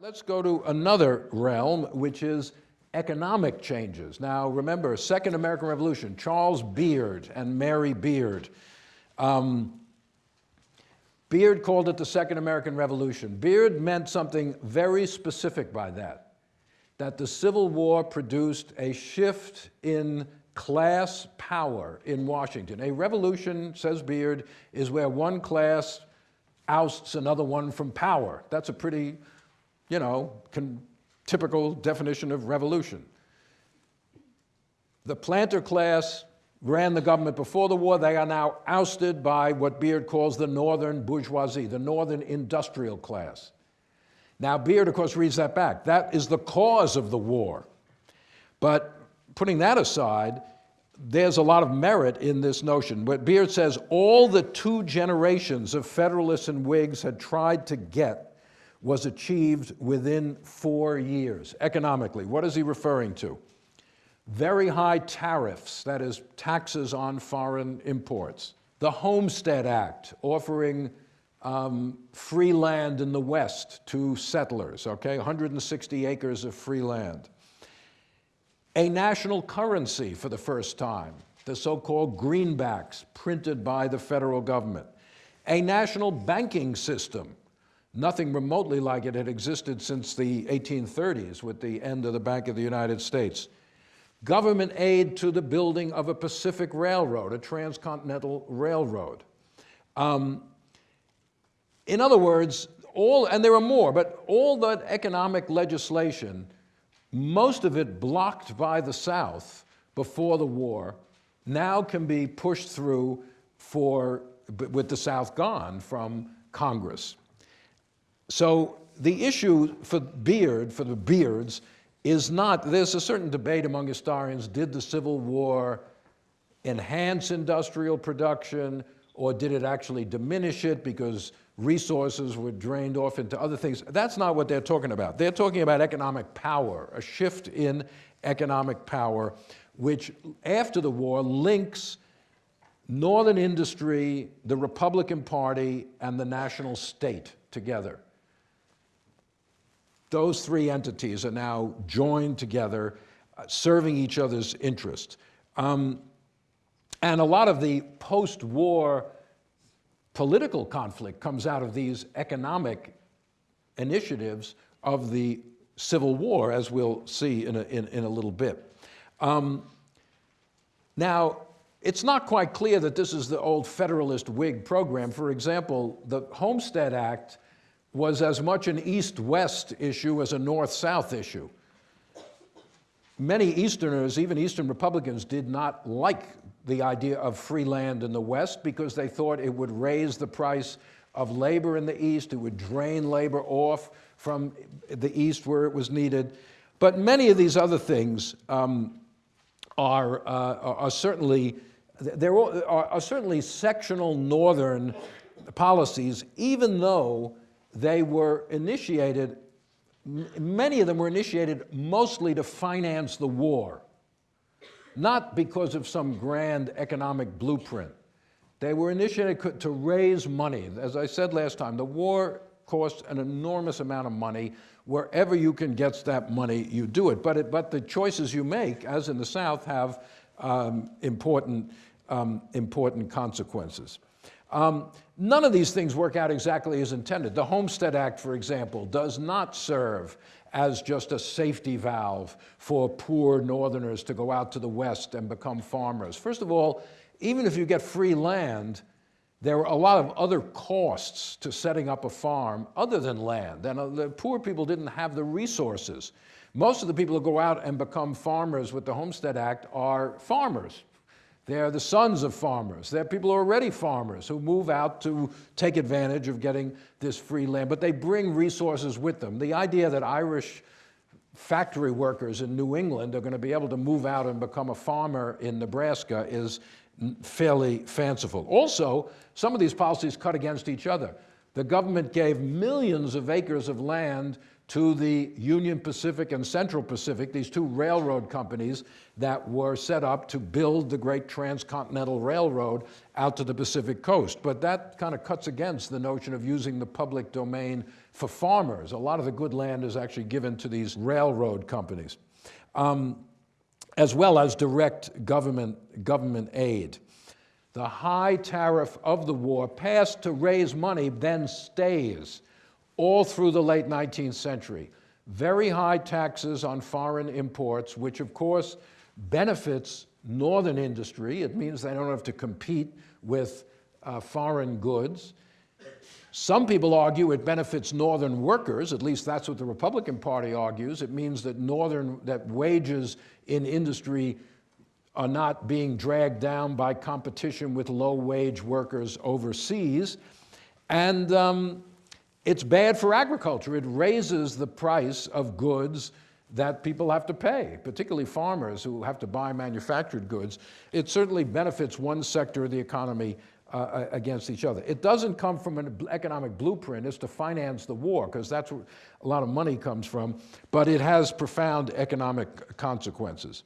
Let's go to another realm, which is economic changes. Now, remember, Second American Revolution, Charles Beard and Mary Beard. Um, Beard called it the Second American Revolution. Beard meant something very specific by that, that the Civil War produced a shift in class power in Washington. A revolution, says Beard, is where one class ousts another one from power. That's a pretty, you know, typical definition of revolution. The planter class ran the government before the war. They are now ousted by what Beard calls the northern bourgeoisie, the northern industrial class. Now, Beard, of course, reads that back. That is the cause of the war. But putting that aside, there's a lot of merit in this notion. But Beard says all the two generations of Federalists and Whigs had tried to get was achieved within four years, economically. What is he referring to? very high tariffs, that is, taxes on foreign imports. The Homestead Act, offering um, free land in the West to settlers, okay, 160 acres of free land. A national currency for the first time, the so-called greenbacks printed by the federal government. A national banking system, nothing remotely like it had existed since the 1830s with the end of the Bank of the United States government aid to the building of a Pacific Railroad, a transcontinental railroad. Um, in other words, all, and there are more, but all that economic legislation, most of it blocked by the South before the war, now can be pushed through for, with the South gone from Congress. So the issue for Beard, for the Beards, is not, there's a certain debate among historians, did the Civil War enhance industrial production or did it actually diminish it because resources were drained off into other things? That's not what they're talking about. They're talking about economic power, a shift in economic power, which after the war links Northern industry, the Republican Party, and the national state together. Those three entities are now joined together, uh, serving each other's interests. Um, and a lot of the post-war political conflict comes out of these economic initiatives of the Civil War, as we'll see in a, in, in a little bit. Um, now, it's not quite clear that this is the old Federalist Whig program. For example, the Homestead Act was as much an East-West issue as a North-South issue. Many Easterners, even Eastern Republicans, did not like the idea of free land in the West because they thought it would raise the price of labor in the East, it would drain labor off from the East where it was needed. But many of these other things um, are, uh, are certainly, there are, are certainly sectional Northern policies, even though they were initiated, many of them were initiated mostly to finance the war, not because of some grand economic blueprint. They were initiated to raise money. As I said last time, the war costs an enormous amount of money. Wherever you can get that money, you do it. But, it, but the choices you make, as in the South, have um, important, um, important consequences. Um, none of these things work out exactly as intended. The Homestead Act, for example, does not serve as just a safety valve for poor Northerners to go out to the West and become farmers. First of all, even if you get free land, there are a lot of other costs to setting up a farm other than land, and uh, the poor people didn't have the resources. Most of the people who go out and become farmers with the Homestead Act are farmers, they're the sons of farmers. They're people who are already farmers who move out to take advantage of getting this free land, but they bring resources with them. The idea that Irish factory workers in New England are going to be able to move out and become a farmer in Nebraska is fairly fanciful. Also, some of these policies cut against each other. The government gave millions of acres of land to the Union Pacific and Central Pacific, these two railroad companies that were set up to build the great transcontinental railroad out to the Pacific coast. But that kind of cuts against the notion of using the public domain for farmers. A lot of the good land is actually given to these railroad companies, um, as well as direct government, government aid. The high tariff of the war passed to raise money then stays all through the late 19th century. Very high taxes on foreign imports, which of course benefits northern industry. It means they don't have to compete with uh, foreign goods. Some people argue it benefits northern workers, at least that's what the Republican Party argues. It means that northern, that wages in industry are not being dragged down by competition with low wage workers overseas. And um, it's bad for agriculture. It raises the price of goods that people have to pay, particularly farmers who have to buy manufactured goods. It certainly benefits one sector of the economy uh, against each other. It doesn't come from an economic blueprint, it's to finance the war, because that's where a lot of money comes from, but it has profound economic consequences.